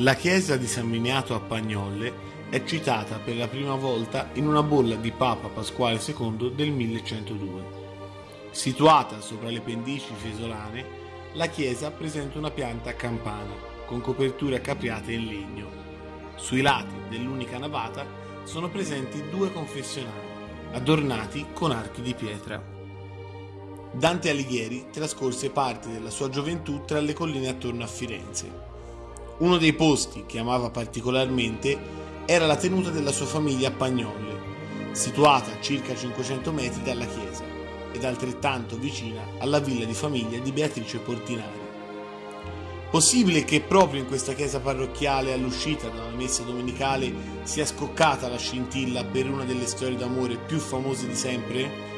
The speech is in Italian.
La chiesa di San Miniato a Pagnolle è citata per la prima volta in una bolla di Papa Pasquale II del 1102. Situata sopra le pendici fesolane, la chiesa presenta una pianta a campana con coperture capriate in legno. Sui lati dell'unica navata sono presenti due confessionali, adornati con archi di pietra. Dante Alighieri trascorse parte della sua gioventù tra le colline attorno a Firenze. Uno dei posti che amava particolarmente era la tenuta della sua famiglia a Pagnolle, situata a circa 500 metri dalla chiesa ed altrettanto vicina alla villa di famiglia di Beatrice Portinari. Possibile che proprio in questa chiesa parrocchiale all'uscita dalla messa domenicale sia scoccata la scintilla per una delle storie d'amore più famose di sempre?